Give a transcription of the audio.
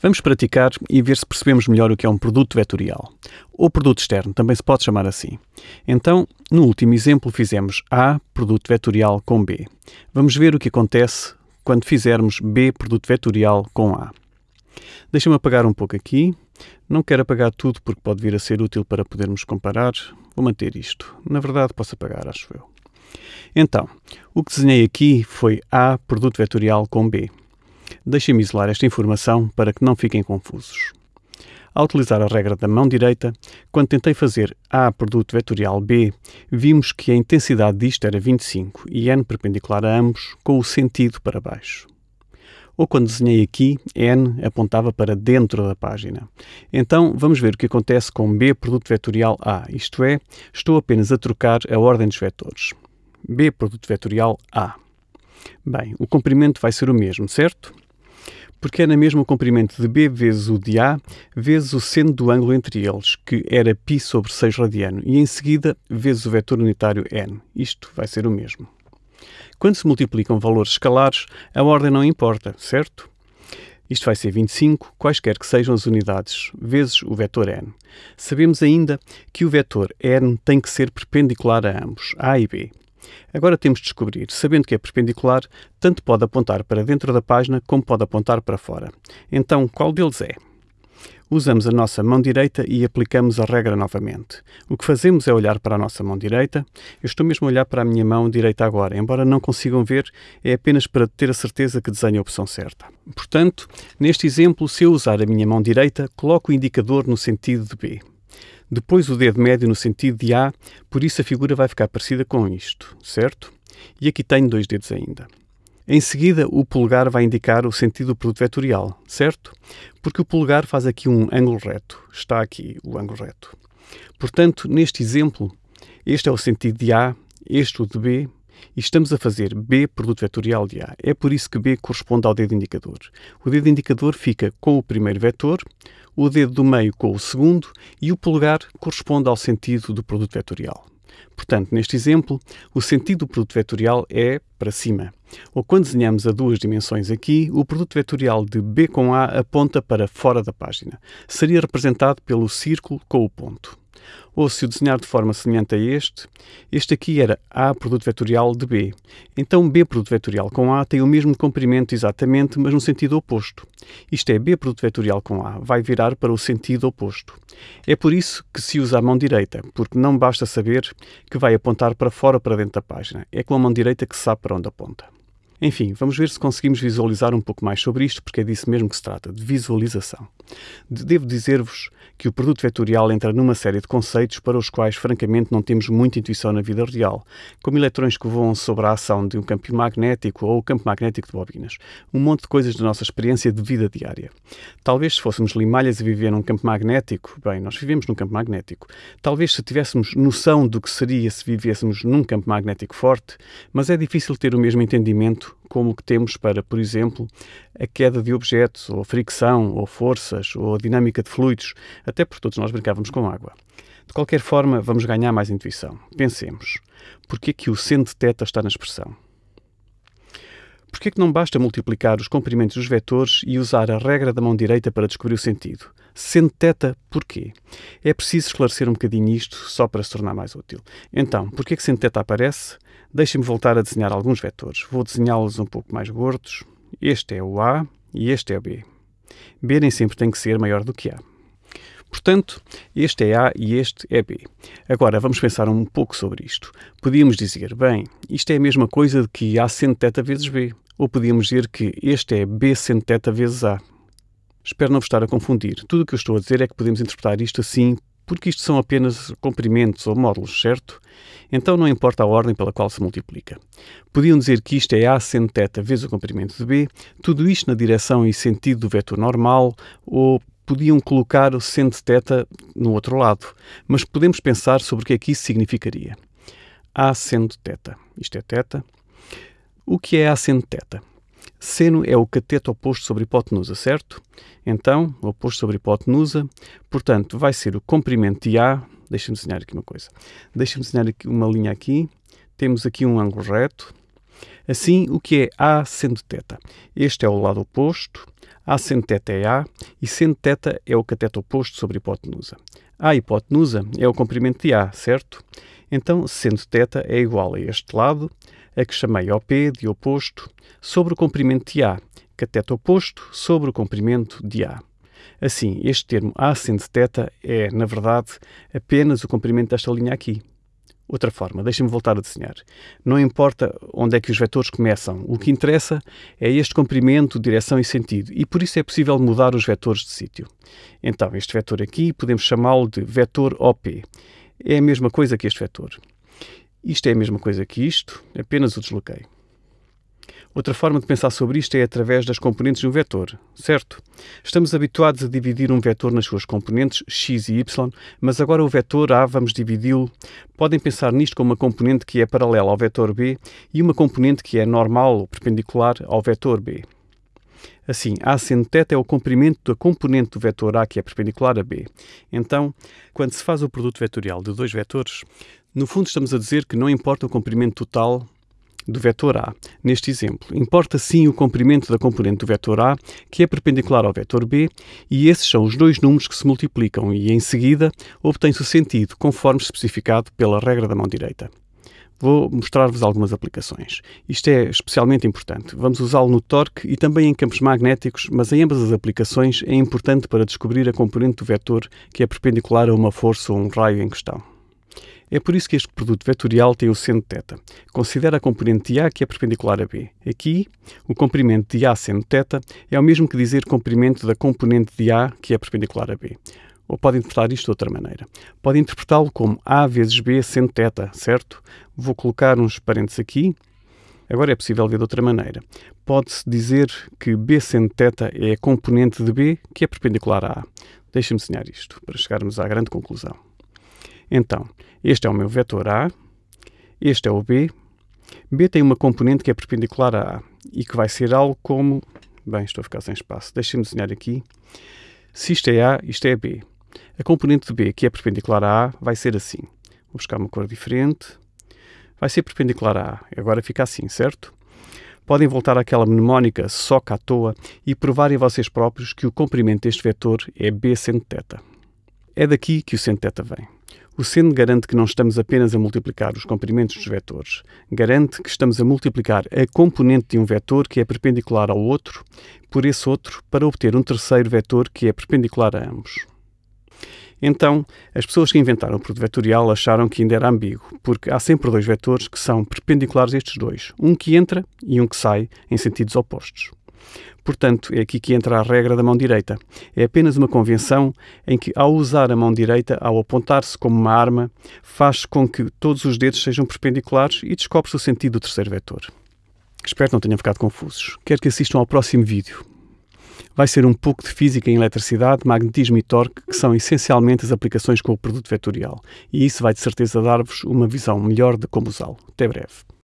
Vamos praticar e ver se percebemos melhor o que é um produto vetorial. Ou produto externo, também se pode chamar assim. Então, no último exemplo, fizemos A, produto vetorial com B. Vamos ver o que acontece quando fizermos B, produto vetorial com A. Deixa-me apagar um pouco aqui. Não quero apagar tudo porque pode vir a ser útil para podermos comparar. Vou manter isto. Na verdade, posso apagar, acho eu. Então, o que desenhei aqui foi A, produto vetorial com B. Deixem-me isolar esta informação para que não fiquem confusos. Ao utilizar a regra da mão direita, quando tentei fazer A produto vetorial B, vimos que a intensidade disto era 25 e n perpendicular a ambos, com o sentido para baixo. Ou quando desenhei aqui, n apontava para dentro da página. Então, vamos ver o que acontece com B produto vetorial A, isto é, estou apenas a trocar a ordem dos vetores. B produto vetorial A. Bem, o comprimento vai ser o mesmo, certo? Porque é na mesma o comprimento de B vezes o de A vezes o seno do ângulo entre eles, que era π sobre 6 radiano, e em seguida vezes o vetor unitário n. Isto vai ser o mesmo. Quando se multiplicam valores escalares, a ordem não importa, certo? Isto vai ser 25, quaisquer que sejam as unidades, vezes o vetor n. Sabemos ainda que o vetor n tem que ser perpendicular a ambos, A e B. Agora temos de descobrir, sabendo que é perpendicular, tanto pode apontar para dentro da página como pode apontar para fora. Então, qual deles é? Usamos a nossa mão direita e aplicamos a regra novamente. O que fazemos é olhar para a nossa mão direita. Eu estou mesmo a olhar para a minha mão direita agora, embora não consigam ver, é apenas para ter a certeza que desenho a opção certa. Portanto, neste exemplo, se eu usar a minha mão direita, coloco o indicador no sentido de B depois o dedo médio no sentido de A, por isso a figura vai ficar parecida com isto, certo? E aqui tenho dois dedos ainda. Em seguida, o polegar vai indicar o sentido do produto vetorial, certo? Porque o polegar faz aqui um ângulo reto. Está aqui o ângulo reto. Portanto, neste exemplo, este é o sentido de A, este o de B, e estamos a fazer B produto vetorial de A. É por isso que B corresponde ao dedo indicador. O dedo indicador fica com o primeiro vetor, o dedo do meio com o segundo e o polegar corresponde ao sentido do produto vetorial. Portanto, neste exemplo, o sentido do produto vetorial é para cima. Ou quando desenhamos a duas dimensões aqui, o produto vetorial de B com A aponta para fora da página. Seria representado pelo círculo com o ponto. Ou se o desenhar de forma semelhante a este, este aqui era A produto vetorial de B. Então B produto vetorial com A tem o mesmo comprimento exatamente, mas no sentido oposto. Isto é, B produto vetorial com A vai virar para o sentido oposto. É por isso que se usa a mão direita, porque não basta saber que vai apontar para fora para dentro da página. É com a mão direita que se sabe para onde aponta. Enfim, vamos ver se conseguimos visualizar um pouco mais sobre isto, porque é disso mesmo que se trata, de visualização. Devo dizer-vos que o produto vetorial entra numa série de conceitos para os quais, francamente, não temos muita intuição na vida real, como eletrões que voam sobre a ação de um campo magnético ou o campo magnético de bobinas. Um monte de coisas da nossa experiência de vida diária. Talvez se fôssemos limalhas a viver num campo magnético, bem, nós vivemos num campo magnético. Talvez se tivéssemos noção do que seria se vivêssemos num campo magnético forte, mas é difícil ter o mesmo entendimento como o que temos para, por exemplo, a queda de objetos, ou fricção, ou forças, ou a dinâmica de fluidos, até porque todos nós brincávamos com água. De qualquer forma, vamos ganhar mais intuição. Pensemos, porquê que o seno de θ está na expressão? Por é que não basta multiplicar os comprimentos dos vetores e usar a regra da mão direita para descobrir o sentido? Sendo teta, porquê? É preciso esclarecer um bocadinho isto só para se tornar mais útil. Então, por que é que sendo teta aparece? Deixem-me voltar a desenhar alguns vetores. Vou desenhá-los um pouco mais gordos. Este é o A e este é o B. B nem sempre tem que ser maior do que A. Portanto, este é A e este é B. Agora, vamos pensar um pouco sobre isto. Podíamos dizer, bem, isto é a mesma coisa de que A sendo teta vezes B. Ou podíamos dizer que este é B seno θ vezes A. Espero não vos estar a confundir. Tudo o que eu estou a dizer é que podemos interpretar isto assim porque isto são apenas comprimentos ou módulos, certo? Então não importa a ordem pela qual se multiplica. Podiam dizer que isto é A seno θ vezes o comprimento de B, tudo isto na direção e sentido do vetor normal, ou podiam colocar o seno de θ no outro lado, mas podemos pensar sobre o que é que isso significaria. A seno de θ. Isto é θ. o que é a asseno teta? Seno é o cateto oposto sobre hipotenusa, certo? Então, oposto sobre hipotenusa, portanto, vai ser o comprimento de A. Deixa-me desenhar aqui uma coisa. Deixa-me desenhar aqui uma linha aqui. Temos aqui um ângulo reto. Assim, o que é A sendo teta? Este é o lado oposto. A sendo teta é A e sendo teta é o cateto oposto sobre hipotenusa. A hipotenusa é o comprimento de A, certo? Então, sendo teta é igual a este lado a que chamei OP de oposto, sobre o comprimento de A, cateto oposto sobre o comprimento de A. Assim, este termo A sendo θ é, na verdade, apenas o comprimento desta linha aqui. Outra forma, deixem-me voltar a desenhar. Não importa onde é que os vetores começam, o que interessa é este comprimento, direção e sentido, e por isso é possível mudar os vetores de sítio. Então, este vetor aqui podemos chamá-lo de vetor OP. É a mesma coisa que este vetor. Isto é a mesma coisa que isto, apenas o desloquei. Outra forma de pensar sobre isto é através das componentes de um vetor, certo? Estamos habituados a dividir um vetor nas suas componentes x e y, mas agora o vetor A vamos dividi-lo. Podem pensar nisto como uma componente que é paralela ao vetor B e uma componente que é normal ou perpendicular ao vetor B. Assim, A sendo θ é o comprimento da componente do vetor A que é perpendicular a B. Então, quando se faz o produto vetorial de dois vetores, no fundo estamos a dizer que não importa o comprimento total do vetor A. Neste exemplo, importa sim o comprimento da componente do vetor A, que é perpendicular ao vetor B, e esses são os dois números que se multiplicam e, em seguida, obtém-se o sentido, conforme especificado pela regra da mão direita. Vou mostrar-vos algumas aplicações. Isto é especialmente importante. Vamos usá-lo no torque e também em campos magnéticos, mas em ambas as aplicações é importante para descobrir a componente do vetor que é perpendicular a uma força ou um raio em questão. É por isso que este produto vetorial tem o seno θ. Considera a componente de A que é perpendicular a B. Aqui, o comprimento de A seno θ é o mesmo que dizer comprimento da componente de A que é perpendicular a B. Ou pode interpretar isto de outra maneira. Pode interpretá-lo como A vezes B seno θ, certo? Vou colocar uns parênteses aqui. Agora é possível ver de outra maneira. Pode-se dizer que B seno θ é a componente de B que é perpendicular a A. Deixem-me desenhar isto para chegarmos à grande conclusão. Então, este é o meu vetor A, este é o B. B tem uma componente que é perpendicular a A e que vai ser algo como... Bem, estou a ficar sem espaço. Deixem-me desenhar aqui. Se isto é A, isto é B. A componente de B, que é perpendicular a A, vai ser assim. Vou buscar uma cor diferente. Vai ser perpendicular a A. Agora fica assim, certo? Podem voltar àquela mnemónica só à toa e provarem vocês próprios que o comprimento deste vetor é B seno θ. É daqui que o seno θ vem. O seno garante que não estamos apenas a multiplicar os comprimentos dos vetores, garante que estamos a multiplicar a componente de um vetor que é perpendicular ao outro por esse outro para obter um terceiro vetor que é perpendicular a ambos. Então, as pessoas que inventaram o produto vetorial acharam que ainda era ambíguo, porque há sempre dois vetores que são perpendiculares a estes dois, um que entra e um que sai em sentidos opostos. Portanto, é aqui que entra a regra da mão direita. É apenas uma convenção em que, ao usar a mão direita, ao apontar-se como uma arma, faz com que todos os dedos sejam perpendiculares e descobre-se o sentido do terceiro vetor. Espero que não tenham ficado confusos. Quero que assistam ao próximo vídeo. Vai ser um pouco de física em eletricidade, magnetismo e torque, que são essencialmente as aplicações com o produto vetorial. E isso vai de certeza dar-vos uma visão melhor de como usá-lo. Até breve.